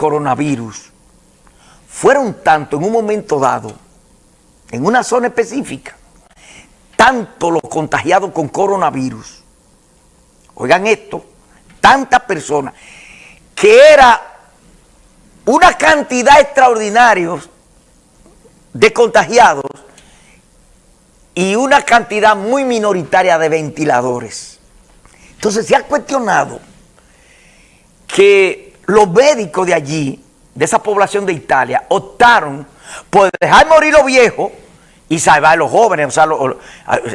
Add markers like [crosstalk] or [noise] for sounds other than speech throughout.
coronavirus fueron tanto en un momento dado, en una zona específica, tanto los contagiados con coronavirus, oigan esto, tantas personas, que era una cantidad extraordinaria de contagiados y una cantidad muy minoritaria de ventiladores. Entonces se ha cuestionado que los médicos de allí, de esa población de Italia, optaron por dejar morir los viejos y salvar a los jóvenes. O sea,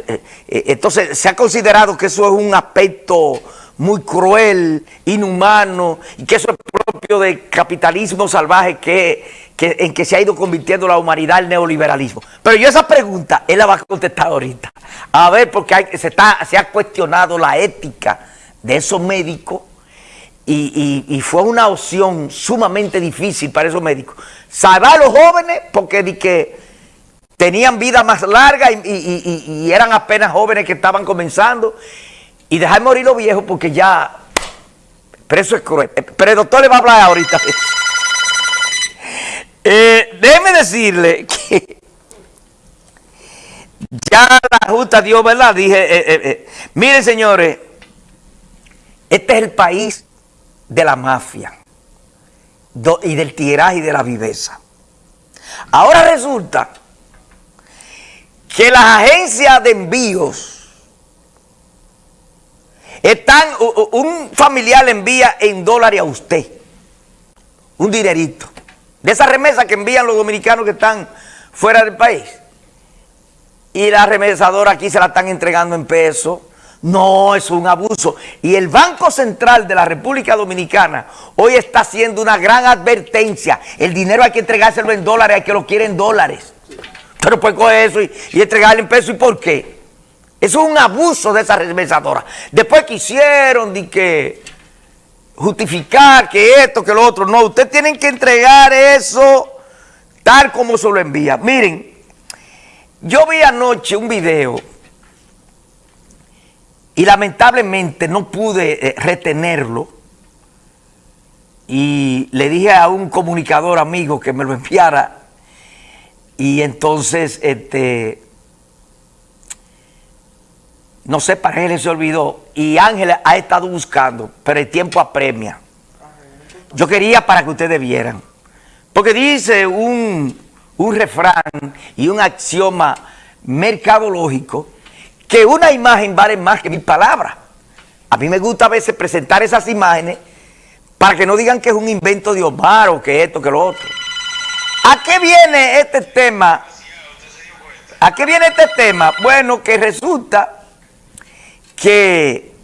eh, eh, entonces se ha considerado que eso es un aspecto muy cruel, inhumano, y que eso es propio del capitalismo salvaje que, en que se ha ido convirtiendo la humanidad al neoliberalismo. Pero yo esa pregunta, él la va a contestar ahorita. A ver, porque se, está, se ha cuestionado la ética de esos médicos y, fue una opción sumamente difícil para esos médicos. Salvar a los jóvenes porque di que tenían vida más larga y, y eran apenas jóvenes que estaban comenzando y dejar morir los viejos porque ya, pero eso es cruel. Pero el doctor le va a hablar ahorita. [laughs] Eh, déjeme decirle que ya la justa Dios, ¿verdad? Dije, eh, eh, eh, miren señores, este es el país de la mafia y del tiraje y de la viveza. Ahora resulta que las agencias de envíos están, un familiar le envía en dólares a usted un dinerito. De esa remesa que envían los dominicanos que están fuera del país. Y la remesadora aquí se la están entregando en pesos. No, es un abuso. Y el Banco Central de la República Dominicana hoy está haciendo una gran advertencia. El dinero hay que entregárselo en dólares, hay que lo quieren en dólares. Pero pues coge eso y, y entregarle en pesos. ¿Y por qué? Eso es un abuso de esa remesadora. Después quisieron de que justificar que esto, que lo otro. No, ustedes tienen que entregar eso tal como se lo envía. Miren, yo vi anoche un video y lamentablemente no pude eh, retenerlo y le dije a un comunicador amigo que me lo enviara y entonces este no sé, para él se olvidó. Y Ángel ha estado buscando, pero el tiempo apremia. Yo quería para que ustedes vieran. Porque dice un, un refrán y un axioma mercadológico que una imagen vale más que mil palabras. A mí me gusta a veces presentar esas imágenes para que no digan que es un invento de Omar o que esto, que lo otro. ¿A qué viene este tema? ¿A qué viene este tema? Bueno, que resulta que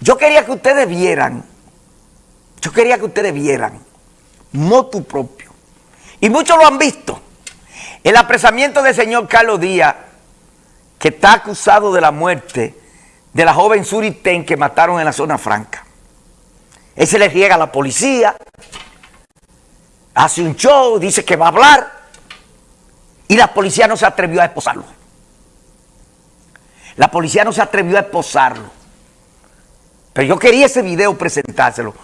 yo quería que ustedes vieran, yo quería que ustedes vieran, motu propio, y muchos lo han visto, el apresamiento del señor Carlos Díaz, que está acusado de la muerte de la joven Suriten que mataron en la zona franca. Él se le riega a la policía, hace un show, dice que va a hablar, y la policía no se atrevió a esposarlo. La policía no se atrevió a esposarlo. Pero yo quería ese video presentárselo.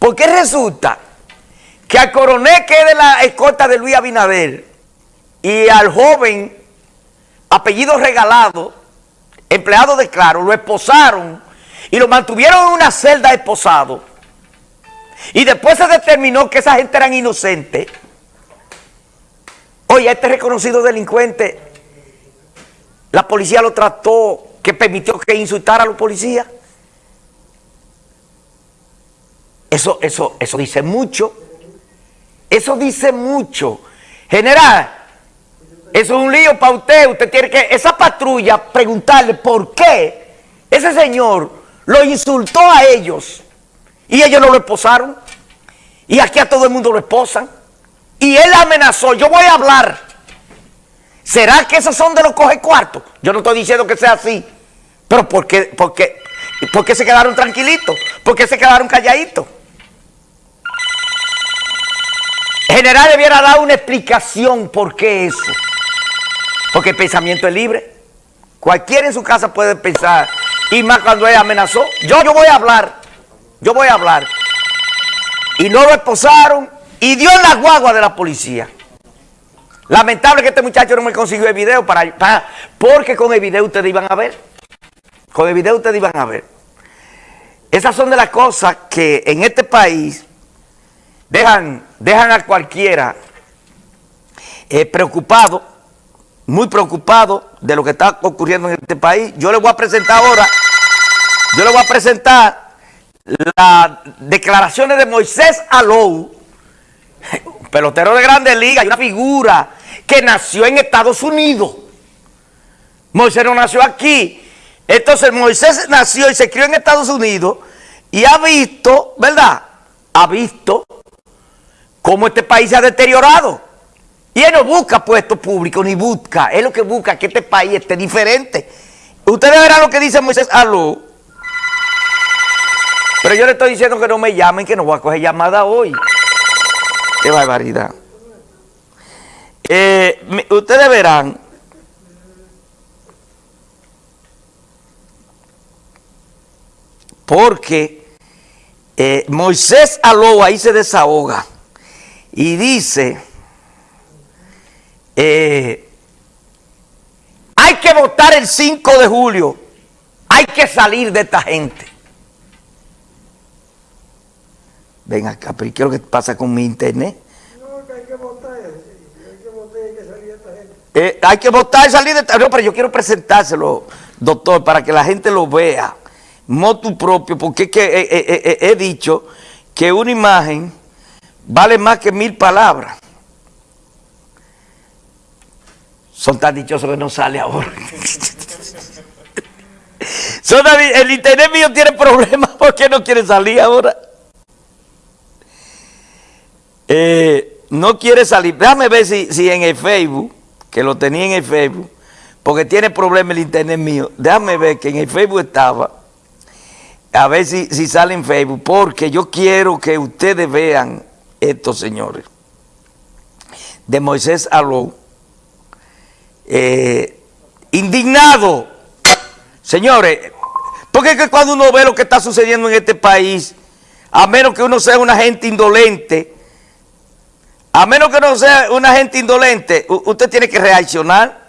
Porque resulta que al coronel que es de la escolta de Luis Abinader y al joven apellido regalado, empleado de Claro, lo esposaron y lo mantuvieron en una celda esposado. Y después se determinó que esa gente eran inocentes. Oye, este reconocido delincuente la policía lo trató, que permitió que insultara a los policías. Eso, eso, eso dice mucho. Eso dice mucho. General, eso es un lío para usted. Usted tiene que, esa patrulla, preguntarle por qué ese señor lo insultó a ellos y ellos no lo esposaron. Y aquí a todo el mundo lo esposan. Y él amenazó, yo voy a hablar. ¿Será que esos son de los coge cuartos? Yo no estoy diciendo que sea así. Pero ¿por qué, por qué, por qué se quedaron tranquilitos? ¿Por qué se quedaron calladitos? El general debiera dar una explicación por qué eso. Porque el pensamiento es libre. Cualquiera en su casa puede pensar. Y más cuando él amenazó. Yo, yo voy a hablar. Yo voy a hablar. y no lo esposaron y dio la guagua de la policía. Lamentable que este muchacho no me consiguió el video para, porque con el video ustedes iban a ver. Con el video ustedes iban a ver. Esas son de las cosas que en este país dejan, dejan a cualquiera eh, preocupado, muy preocupado de lo que está ocurriendo en este país. Yo le voy a presentar ahora, yo le voy a presentar las declaraciones de Moisés Alou, pelotero de Grandes Ligas, una figura que nació en Estados Unidos. Moisés no nació aquí. Entonces Moisés nació y se crió en Estados Unidos y ha visto, ¿verdad? Ha visto cómo este país se ha deteriorado. Y él no busca puestos públicos, ni busca. Él lo que busca que este país esté diferente. Ustedes verán lo que dice Moisés Aló. Pero yo le estoy diciendo que no me llamen, que no voy a coger llamada hoy. Qué barbaridad. Eh, ustedes verán. Porque eh, Moisés Aló ahí se desahoga y dice, eh, hay que votar el 5 de julio, hay que salir de esta gente. Ven acá, pero ¿qué es lo que pasa con mi internet? No, que hay que votar, hay que votar y hay que salir de esta gente. Eh, hay que votar y salir de esta No, pero yo quiero presentárselo, doctor, para que la gente lo vea. Motu propio, porque es que he, he dicho que una imagen vale más que mil palabras. Son tan dichosos que no sale ahora. el internet mío tiene problemas [laughs] porque no quiere salir ahora. Eh, no quiere salir. Déjame ver si, si en el Facebook, que lo tenía en el Facebook, porque tiene problemas el internet mío. Déjame ver que en el Facebook estaba. A ver si, si sale en Facebook, porque yo quiero que ustedes vean estos señores. De Moisés Aló. Eh, indignado. Señores, porque es que cuando uno ve lo que está sucediendo en este país, a menos que uno sea una gente indolente, a menos que uno sea una gente indolente, usted tiene que reaccionar.